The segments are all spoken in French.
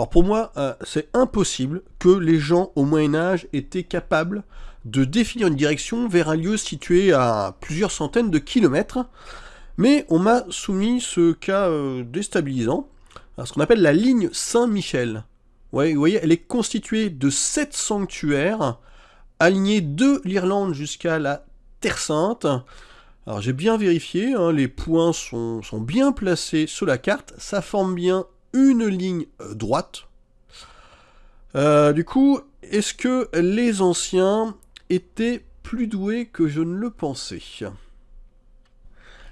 Alors pour moi, euh, c'est impossible que les gens au Moyen Âge étaient capables de définir une direction vers un lieu situé à plusieurs centaines de kilomètres, mais on m'a soumis ce cas euh, déstabilisant, ce qu'on appelle la ligne Saint-Michel. Vous voyez, elle est constituée de sept sanctuaires alignés de l'Irlande jusqu'à la Terre Sainte. Alors j'ai bien vérifié, hein, les points sont, bien placés sur la carte, ça forme bien une ligne euh, droite. Euh, du coup, est-ce que les anciens étaient plus doués que je ne le pensais?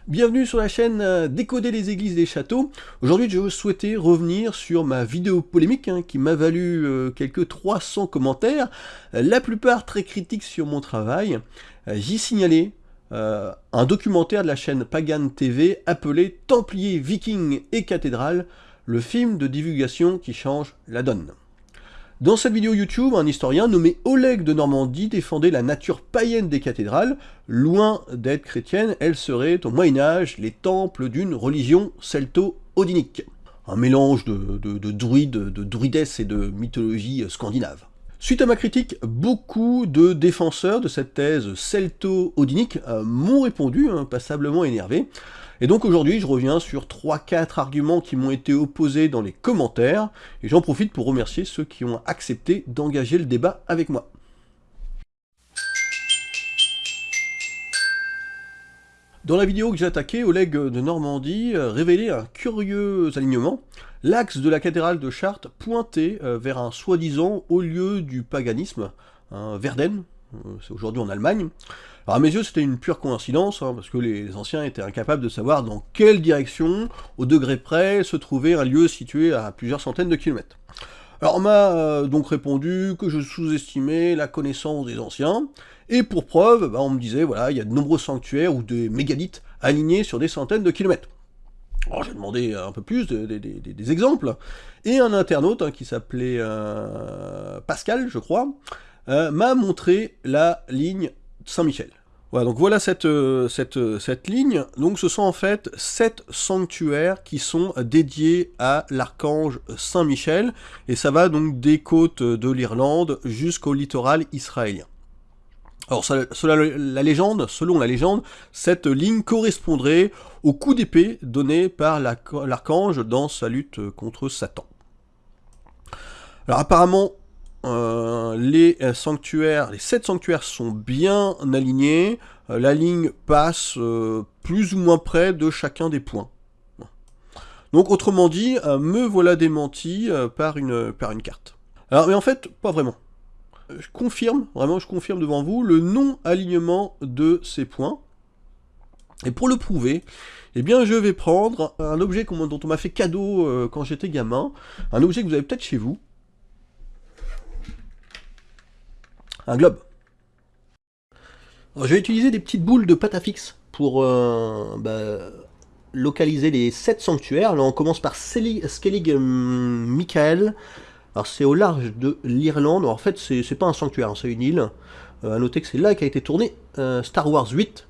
Bienvenue sur la chaîne euh, Décoder les églises les châteaux. Aujourd'hui, je souhaitais revenir sur ma vidéo polémique hein, qui m'a valu euh, quelques 300 commentaires, la plupart très critiques sur mon travail. J'y signalais un documentaire de la chaîne Pagan TV appelé Templiers, Vikings et Cathédrales, le film de divulgation qui change la donne. Dans cette vidéo YouTube, un historien nommé Oleg de Normandie défendait la nature païenne des cathédrales. Loin d'être chrétienne, elles seraient au Moyen-Âge les temples d'une religion celto-odinique. Un mélange de, druides, de druidesse et de mythologie scandinave. Suite à ma critique, beaucoup de défenseurs de cette thèse celto-odinique euh, m'ont répondu, hein, passablement énervés. Et donc aujourd'hui, je reviens sur 3-4 arguments qui m'ont été opposés dans les commentaires, et j'en profite pour remercier ceux qui ont accepté d'engager le débat avec moi. Dans la vidéo que j'ai attaquée, Oleg de Normandie euh, révélait un curieux alignement. L'axe de la cathédrale de Chartres pointait euh, vers un soi-disant haut lieu du paganisme, un Verden, euh, c'est aujourd'hui en Allemagne. Alors à mes yeux, c'était une pure coïncidence, hein, parce que les anciens étaient incapables de savoir dans quelle direction, au degré près, se trouvait un lieu situé à plusieurs centaines de kilomètres. Alors on m'a euh, donc répondu que je sous-estimais la connaissance des anciens, et pour preuve, bah, on me disait, voilà, il y a de nombreux sanctuaires ou des mégalithes alignés sur des centaines de kilomètres. Alors j'ai demandé un peu plus des exemples, et un internaute hein, qui s'appelait euh, Pascal, je crois, euh, m'a montré la ligne Saint-Michel. Voilà, euh, euh, cette ligne. Donc ce sont en fait sept sanctuaires qui sont dédiés à l'archange Saint-Michel, et ça va donc des côtes de l'Irlande jusqu'au littoral israélien. Alors la légende, selon la légende, cette ligne correspondrait au coup d'épée donné par l'archange dans sa lutte contre Satan. Alors apparemment, euh, les euh, sanctuaires, les sept sanctuaires sont bien alignés, euh, la ligne passe plus ou moins près de chacun des points. Donc autrement dit, me voilà démenti par, une, par une carte. Alors mais en fait, pas vraiment. Je confirme, vraiment je confirme devant vous, le non-alignement de ces points. Et pour le prouver, eh bien je vais prendre un objet dont on m'a fait cadeau quand j'étais gamin, un objet que vous avez peut-être chez vous, un globe. je vais utiliser des petites boules de pâte à fixe pour euh, bah, localiser les 7 sanctuaires. On commence par Skellig hum, Michael. Alors, c'est au large de l'Irlande. En fait, c'est pas un sanctuaire, hein, c'est une île. Euh, à noter que c'est là qu'a été tourné euh, Star Wars 8.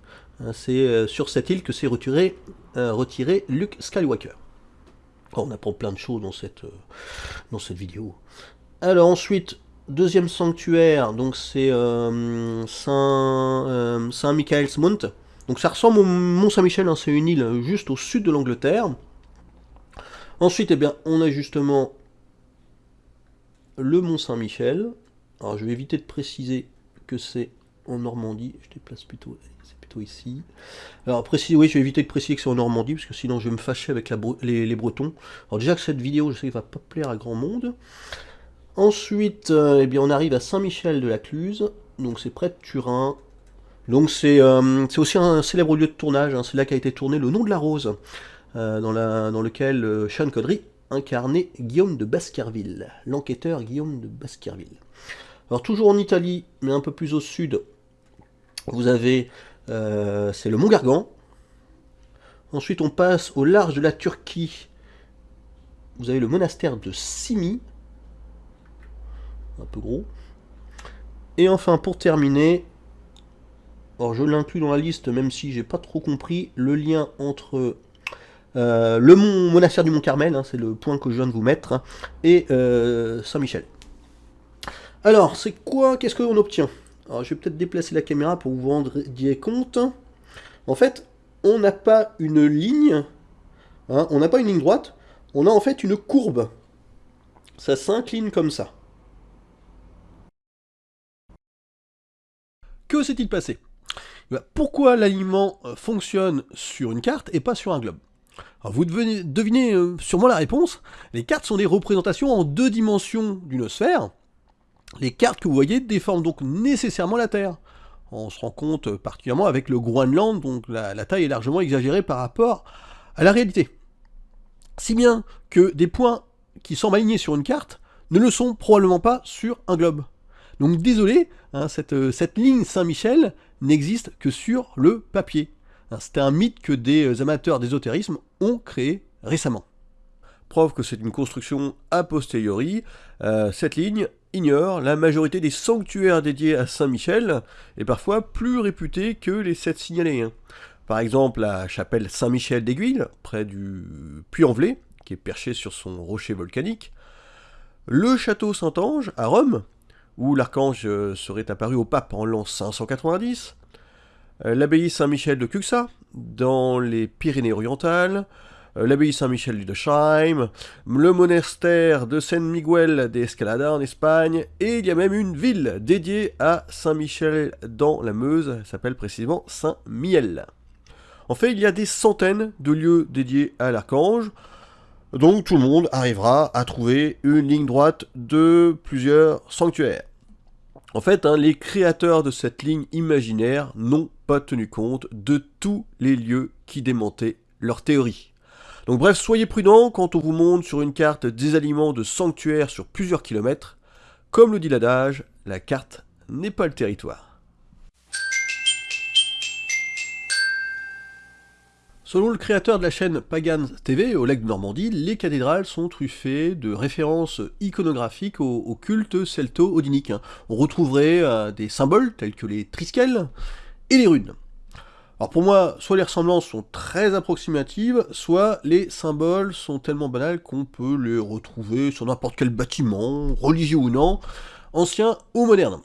c'est sur cette île que s'est retiré, retiré Luke Skywalker. Oh, on apprend plein de choses dans cette, dans cette vidéo. Alors ensuite, Deuxième sanctuaire, donc c'est euh, Saint, euh, Saint Michael's Mount. Donc ça ressemble au Mont Saint-Michel, hein, c'est une île juste au sud de l'Angleterre. Ensuite, eh bien, on a justement le Mont Saint-Michel. Alors je vais éviter de préciser que c'est en Normandie. Je déplace plutôt, c'est plutôt ici. Alors préciser, oui, je vais éviter de préciser que c'est en Normandie, parce que sinon je vais me fâcher avec les, les, Bretons. Alors déjà que cette vidéo, je sais qu'elle va pas plaire à grand monde. Ensuite, euh, eh bien, on arrive à Saint-Michel de la Cluse, donc c'est près de Turin. Donc c'est euh, aussi un célèbre lieu de tournage, hein. c'est là qu'a été tourné Le Nom de la Rose, euh, dans, lequel Sean Connery incarnait Guillaume de Baskerville, l'enquêteur Guillaume de Baskerville. Alors toujours en Italie, mais un peu plus au sud, vous avez, c'est le Mont Gargan. Ensuite on passe au large de la Turquie, vous avez le monastère de Simi, un peu gros. Et enfin, pour terminer, alors je l'inclus dans la liste, même si j'ai pas trop compris, le lien entre le mont, monastère du Mont Carmel, hein, c'est le point que je viens de vous mettre, hein, et Saint-Michel. Alors, c'est quoi Qu'est-ce qu'on obtient? Alors, je vais peut-être déplacer la caméra pour vous vous rendre compte. En fait, on n'a pas une ligne, hein, on n'a pas une ligne droite, on a en fait une courbe. Ça s'incline comme ça. Que s'est-il passé? Eh ben, Pourquoi l'alignement euh, fonctionne sur une carte et pas sur un globe? Vous devez deviner euh, sûrement la réponse. Les cartes sont des représentations en deux dimensions d'une sphère. Les cartes que vous voyez déforment donc nécessairement la Terre. On se rend compte euh, particulièrement avec le Groenland, donc la taille est largement exagérée par rapport à la réalité. Si bien que des points qui semblent alignés sur une carte ne le sont probablement pas sur un globe. Donc désolé, hein, euh, cette, ligne Saint-Michel n'existe que sur le papier. Hein, C'était un mythe que des euh, amateurs d'ésotérisme ont créé récemment. Preuve que c'est une construction a posteriori, euh, cette ligne ignore la majorité des sanctuaires dédiés à Saint-Michel, et parfois plus réputés que les sept signalés. Hein. Par exemple, la chapelle Saint-Michel d'Aiguille, près du Puy-en-Velay, qui est perché sur son rocher volcanique. Le château Saint-Ange, à Rome, où l'archange euh, serait apparu au pape en l'an 590. Euh, l'abbaye Saint-Michel de Cuxa, dans les Pyrénées-Orientales. Euh, l'abbaye Saint-Michel de Scheim, le monastère de San Miguel de Escalada en Espagne, et il y a même une ville dédiée à Saint-Michel dans la Meuse, elle s'appelle précisément Saint-Miel. En fait, il y a des centaines de lieux dédiés à l'archange, donc tout le monde arrivera à trouver une ligne droite de plusieurs sanctuaires. En fait, hein, les créateurs de cette ligne imaginaire n'ont pas tenu compte de tous les lieux qui démentaient leur théorie. Donc bref, soyez prudents quand on vous montre sur une carte des aliments de sanctuaires sur plusieurs kilomètres. Comme le dit l'adage, la carte n'est pas le territoire. Selon le créateur de la chaîne Pagan TV, Oleg de Normandie, les cathédrales sont truffées de références iconographiques au, culte celto-odinique. On retrouverait euh, des symboles tels que les triskel et les runes. Alors pour moi, soit les ressemblances sont très approximatives, soit les symboles sont tellement banals qu'on peut les retrouver sur n'importe quel bâtiment, religieux ou non, ancien ou moderne.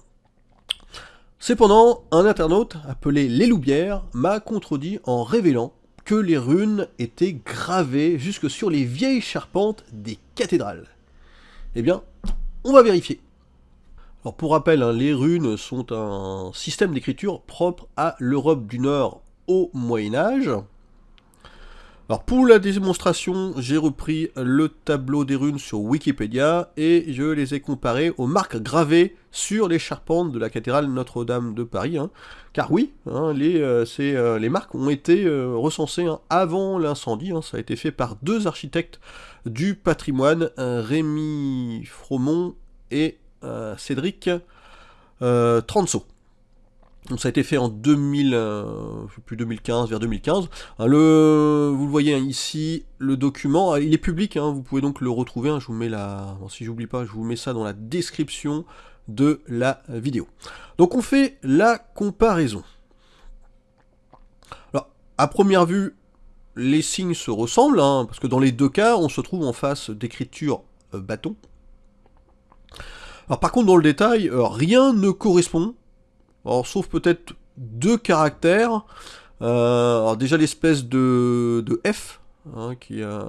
Cependant, un internaute appelé Les Loubières m'a contredit en révélant que les runes étaient gravées jusque sur les vieilles charpentes des cathédrales. Eh bien, on va vérifier. Alors pour rappel, hein, les runes sont un système d'écriture propre à l'Europe du Nord au Moyen-Âge. Pour la démonstration, j'ai repris le tableau des runes sur Wikipédia et je les ai comparés aux marques gravées sur les charpentes de la cathédrale Notre-Dame de Paris. Hein. Car oui, hein, les, euh, euh, les, marques ont été euh, recensées hein, avant l'incendie. ça a été fait par deux architectes du patrimoine, Rémi Fromont et Cédric Transo. Donc ça a été fait en 2000, euh, plus 2015, vers 2015. Hein, vous le voyez hein, ici, le document, euh, il est public, hein, vous pouvez donc le retrouver. je vous mets la, si j'oublie pas, je vous mets ça dans la description de la vidéo. Donc on fait la comparaison. Alors, à première vue, les signes se ressemblent, parce que dans les deux cas, on se trouve en face d'écriture euh, bâton. Alors par contre, dans le détail, rien ne correspond alors, sauf peut-être deux caractères. Euh, déjà l'espèce de, F, hein, euh,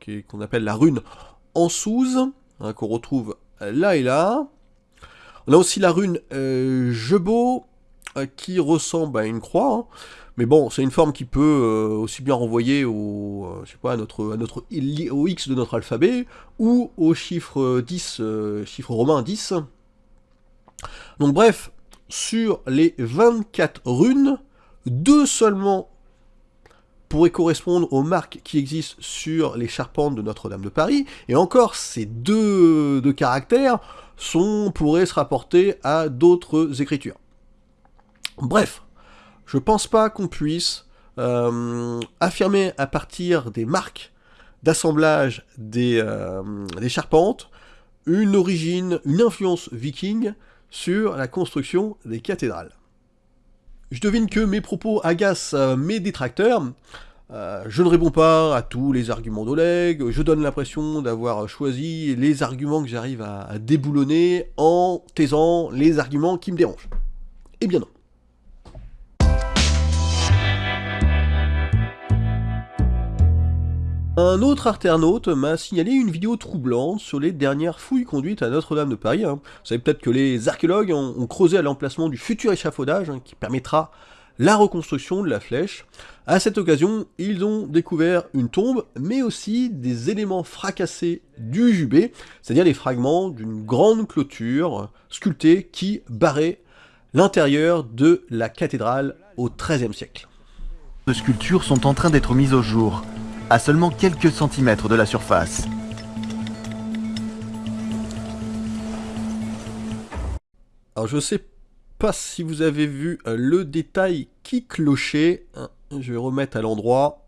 qui, qu'on appelle la rune en hein, qu'on retrouve là et là. On a aussi la rune euh, Jebo, euh, qui ressemble à une croix. Hein. Mais bon, c'est une forme qui peut aussi bien renvoyer au, je sais pas, à notre, à notre, au X de notre alphabet, ou au chiffre 10, chiffre romain 10. Donc bref, sur les 24 runes, deux seulement pourraient correspondre aux marques qui existent sur les charpentes de Notre-Dame de Paris, et encore ces deux, caractères sont, pourraient se rapporter à d'autres écritures. Bref, je pense pas qu'on puisse euh, affirmer à partir des marques d'assemblage des, euh, des charpentes une origine, une influence viking sur la construction des cathédrales. Je devine que mes propos agacent euh, mes détracteurs. Euh, je ne réponds pas à tous les arguments d'Oleg, je donne l'impression d'avoir choisi les arguments que j'arrive à, déboulonner en taisant les arguments qui me dérangent. Eh bien non. Un autre internaute m'a signalé une vidéo troublante sur les dernières fouilles conduites à Notre-Dame de Paris. Hein. Vous savez peut-être que les archéologues ont, creusé à l'emplacement du futur échafaudage hein, qui permettra la reconstruction de la flèche. À cette occasion, ils ont découvert une tombe, mais aussi des éléments fracassés du jubé, c'est-à-dire les fragments d'une grande clôture sculptée qui barrait l'intérieur de la cathédrale au XIIIe siècle. Les sculptures sont en train d'être mises au jour, à seulement quelques centimètres de la surface. Alors je sais pas si vous avez vu euh, le détail qui clochait. Hein, je vais remettre à l'endroit.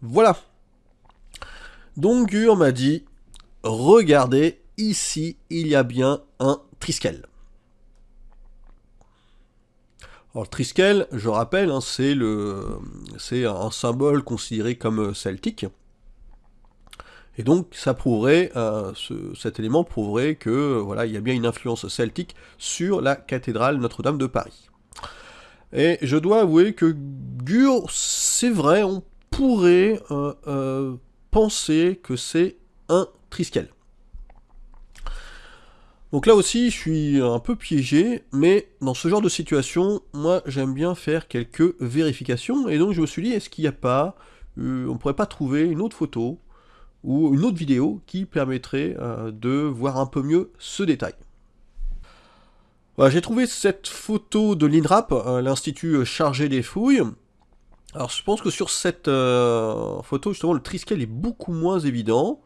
Voilà. Donc Gur m'a dit, regardez, ici, il y a bien un triskel. Alors le triskel, je rappelle, hein, c'est un symbole considéré comme celtique. Et donc ça prouverait, euh, cet élément prouverait que voilà, il y a bien une influence celtique sur la cathédrale Notre-Dame de Paris. Et je dois avouer que Gur, c'est vrai, on pourrait euh, euh, penser que c'est un triskel. Donc là aussi, je suis un peu piégé, mais dans ce genre de situation, moi j'aime bien faire quelques vérifications, et donc je me suis dit, est-ce qu'il n'y a pas, on pourrait pas trouver une autre photo, ou une autre vidéo qui permettrait euh, de voir un peu mieux ce détail. J'ai trouvé cette photo de l'INRAP, euh, l'Institut chargé des fouilles. Alors je pense que sur cette euh, photo, justement, le triskel est beaucoup moins évident.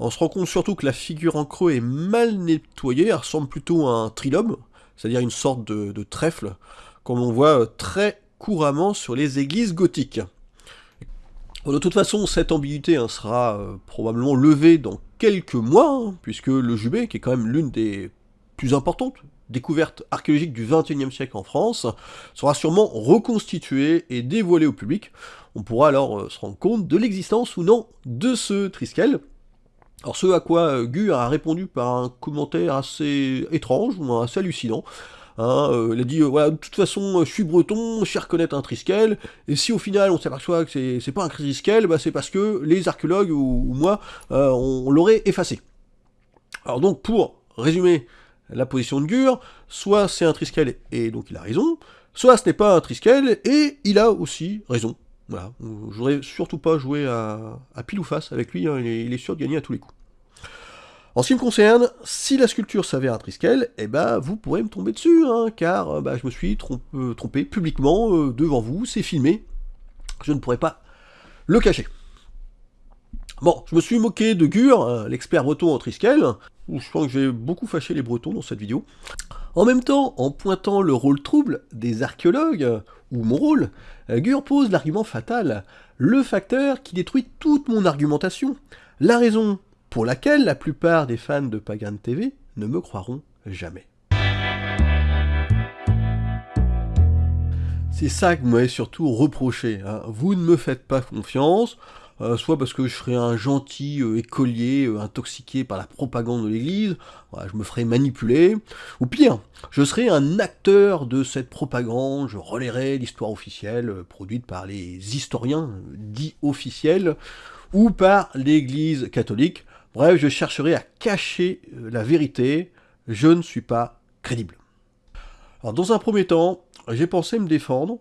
On se rend compte surtout que la figure en creux est mal nettoyée, elle ressemble plutôt à un trilome, c'est-à-dire une sorte de trèfle, comme on voit très couramment sur les églises gothiques de toute façon, cette ambiguïté hein, sera euh, probablement levée dans quelques mois, hein, puisque le Jubé, qui est quand même l'une des plus importantes découvertes archéologiques du XXIe siècle en France, sera sûrement reconstitué et dévoilé au public. On pourra alors euh, se rendre compte de l'existence ou non de ce Triskel. Alors ce à quoi euh, Gur a répondu par un commentaire assez étrange, ou assez hallucinant, Hein, euh, il a dit, euh, voilà, de toute façon, je suis breton, je sais reconnaître un triskel, et si au final on s'aperçoit que c'est pas un triskel, bah, c'est parce que les archéologues ou, moi, on, l'aurait effacé. Alors donc, pour résumer la position de Gur, soit c'est un triskel et donc il a raison, soit ce n'est pas un triskel et il a aussi raison. Voilà, je voudrais surtout pas jouer à, pile ou face avec lui, hein, il est sûr de gagner à tous les coups. En ce qui me concerne, si la sculpture s'avère un Triskel, eh ben, vous pourrez me tomber dessus, hein, car euh, bah, je me suis euh, trompé publiquement euh, devant vous, c'est filmé, je ne pourrais pas le cacher. Bon, je me suis moqué de Gur, l'expert breton en Triskel, je pense que j'ai beaucoup fâché les bretons dans cette vidéo. En même temps, en pointant le rôle trouble des archéologues, ou mon rôle, Gur pose l'argument fatal, le facteur qui détruit toute mon argumentation. La raison pour laquelle la plupart des fans de Pagan TV ne me croiront jamais. C'est ça que vous m'avez surtout reproché. Hein. Vous ne me faites pas confiance, euh, soit parce que je serais un gentil euh, écolier euh, intoxiqué par la propagande de l'Église, je me ferais manipuler, ou pire, je serais un acteur de cette propagande, je relayerais l'histoire officielle produite par les historiens dits officiels, ou par l'Église catholique, Bref, je chercherai à cacher la vérité, je ne suis pas crédible. Alors dans un premier temps, j'ai pensé me défendre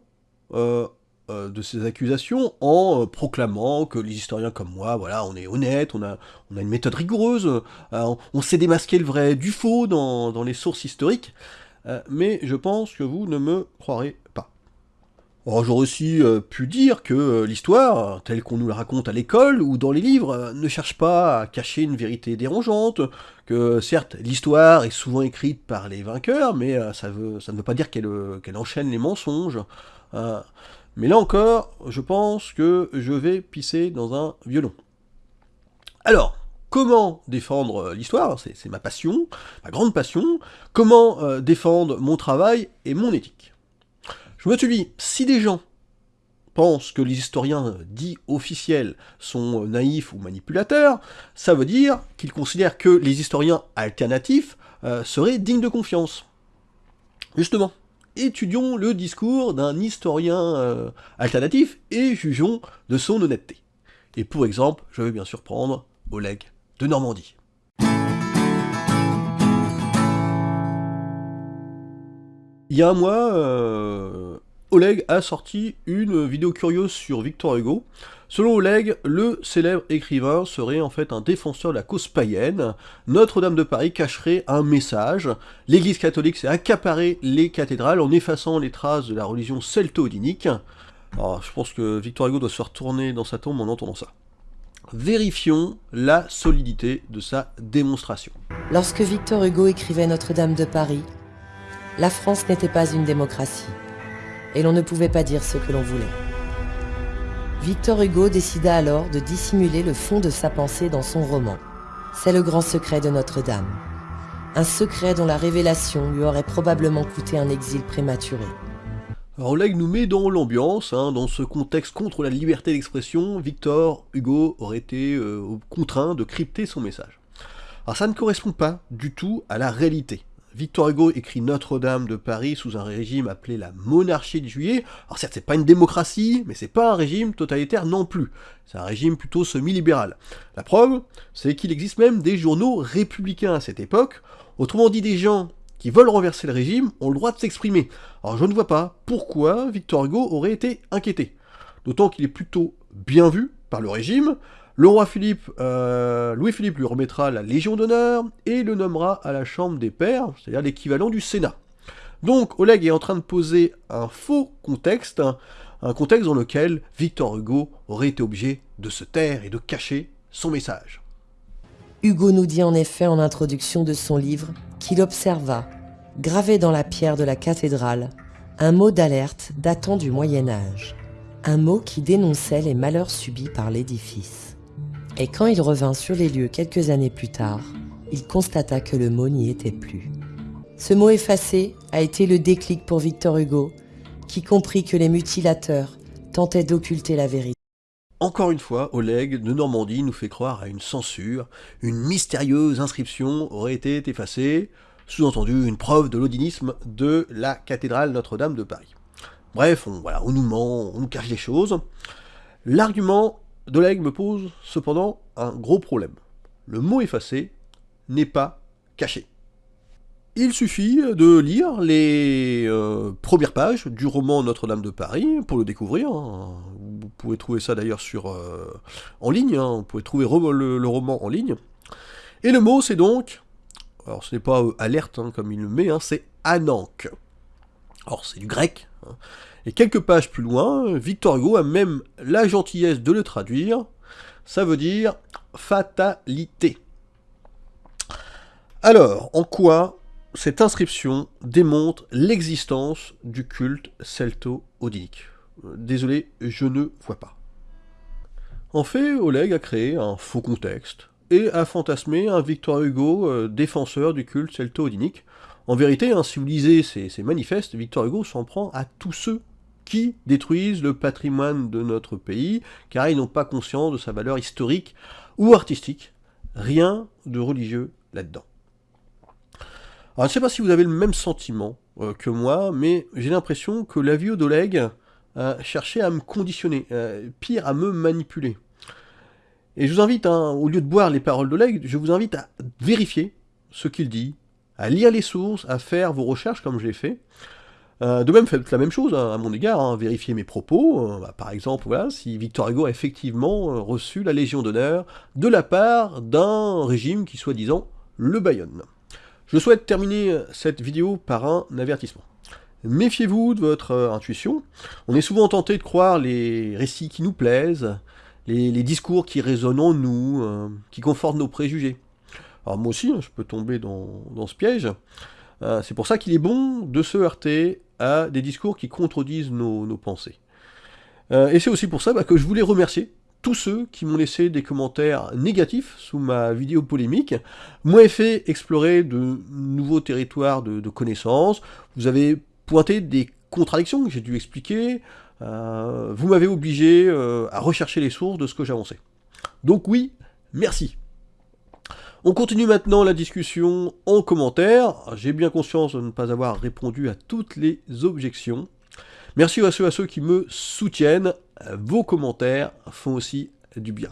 de ces accusations en proclamant que les historiens comme moi, voilà, on est honnête, on a, une méthode rigoureuse, on sait démasquer le vrai du faux dans, les sources historiques, mais je pense que vous ne me croirez pas. J'aurais aussi euh, pu dire que euh, l'histoire, telle qu'on nous la raconte à l'école ou dans les livres, euh, ne cherche pas à cacher une vérité dérangeante, que certes, l'histoire est souvent écrite par les vainqueurs, mais ça, ne veut pas dire qu'elle enchaîne les mensonges. Mais là encore, je pense que je vais pisser dans un violon. Alors, comment défendre l'histoire, c'est ma passion, ma grande passion, comment défendre mon travail et mon éthique? Je me suis dit, si des gens pense que les historiens dits officiels sont naïfs ou manipulateurs, ça veut dire qu'ils considèrent que les historiens alternatifs euh, seraient dignes de confiance. Justement, étudions le discours d'un historien euh, alternatif et jugeons de son honnêteté. Et pour exemple, je vais bien sûr prendre Oleg de Normandie. Il y a un mois, euh, Oleg a sorti une vidéo curieuse sur Victor Hugo. Selon Oleg, le célèbre écrivain serait en fait un défenseur de la cause païenne. Notre-Dame de Paris cacherait un message. L'église catholique s'est accaparée les cathédrales en effaçant les traces de la religion celto-odinique. Alors, je pense que Victor Hugo doit se faire tourner dans sa tombe en entendant ça. Vérifions la solidité de sa démonstration. Lorsque Victor Hugo écrivait Notre-Dame de Paris, la France n'était pas une démocratie, et l'on ne pouvait pas dire ce que l'on voulait. Victor Hugo décida alors de dissimuler le fond de sa pensée dans son roman. C'est le grand secret de Notre-Dame. Un secret dont la révélation lui aurait probablement coûté un exil prématuré. Oleg nous met dans l'ambiance, hein, dans ce contexte contre la liberté d'expression, Victor Hugo aurait été euh, contraint de crypter son message. Alors ça ne correspond pas du tout à la réalité. Victor Hugo écrit Notre-Dame de Paris sous un régime appelé la monarchie de juillet. Alors certes, c'est pas une démocratie, mais c'est pas un régime totalitaire non plus. C'est un régime plutôt semi-libéral. La preuve, c'est qu'il existe même des journaux républicains à cette époque. Autrement dit, des gens qui veulent renverser le régime ont le droit de s'exprimer. Alors je ne vois pas pourquoi Victor Hugo aurait été inquiété. D'autant qu'il est plutôt bien vu par le régime, le roi Philippe, euh, Louis-Philippe lui remettra la Légion d'honneur et le nommera à la Chambre des Pairs, c'est-à-dire l'équivalent du Sénat. Donc Oleg est en train de poser un faux contexte, un contexte dans lequel Victor Hugo aurait été obligé de se taire et de cacher son message. Hugo nous dit en effet en introduction de son livre qu'il observa, gravé dans la pierre de la cathédrale, un mot d'alerte datant du Moyen Âge, un mot qui dénonçait les malheurs subis par l'édifice. Et quand il revint sur les lieux quelques années plus tard, il constata que le mot n'y était plus. Ce mot effacé a été le déclic pour Victor Hugo, qui comprit que les mutilateurs tentaient d'occulter la vérité. Encore une fois, Oleg de Normandie nous fait croire à une censure, une mystérieuse inscription aurait été effacée, sous-entendu une preuve de l'odinisme de la cathédrale Notre-Dame de Paris. Bref, on, voilà, on nous ment, on nous cache des choses. L'argument Doleg me pose cependant un gros problème. Le mot effacé n'est pas caché. Il suffit de lire les euh, premières pages du roman Notre-Dame de Paris pour le découvrir. Vous pouvez trouver ça d'ailleurs sur euh, en ligne, hein. vous pouvez trouver le, roman en ligne. Et le mot c'est donc, alors ce n'est pas euh, alerte hein, comme il le met, hein, c'est anank. Alors c'est du grec, et quelques pages plus loin, Victor Hugo a même la gentillesse de le traduire. Ça veut dire fatalité. Alors, en quoi cette inscription démontre l'existence du culte celto-odinique? Désolé, je ne vois pas. En fait, Oleg a créé un faux contexte et a fantasmé un Victor Hugo euh, défenseur du culte celto-odinique. En vérité, hein, si vous lisez ces, ces manifestes, Victor Hugo s'en prend à tous ceux qui détruisent le patrimoine de notre pays, car ils n'ont pas conscience de sa valeur historique ou artistique. Rien de religieux là-dedans. Alors, je ne sais pas si vous avez le même sentiment euh, que moi, mais j'ai l'impression que la vie d'Oleg a cherché à me conditionner, euh, pire, à me manipuler. Et je vous invite, hein, au lieu de boire les paroles d'Oleg, je vous invite à vérifier ce qu'il dit, à lire les sources, à faire vos recherches comme j'ai fait, euh, de même, faites la même chose hein, à mon égard, hein, vérifiez mes propos. Euh, bah, par exemple, voilà, si Victor Hugo a effectivement euh, reçu la Légion d'honneur de la part d'un régime qui soi-disant le Bayonne. Je souhaite terminer cette vidéo par un avertissement. Méfiez-vous de votre intuition. On est souvent tenté de croire les récits qui nous plaisent, les, discours qui résonnent en nous, qui confortent nos préjugés. Alors moi aussi, hein, je peux tomber dans, dans ce piège. c'est pour ça qu'il est bon de se heurter à des discours qui contredisent nos, pensées. Euh, et c'est aussi pour ça bah, que je voulais remercier tous ceux qui m'ont laissé des commentaires négatifs sous ma vidéo polémique, m'ont fait explorer de nouveaux territoires de, connaissances, vous avez pointé des contradictions que j'ai dû expliquer, Euh, vous m'avez obligé euh, à rechercher les sources de ce que j'avançais. Donc oui, merci. On continue maintenant la discussion en commentaire. J'ai bien conscience de ne pas avoir répondu à toutes les objections. Merci à ceux, à ceux qui me soutiennent. Vos commentaires font aussi du bien.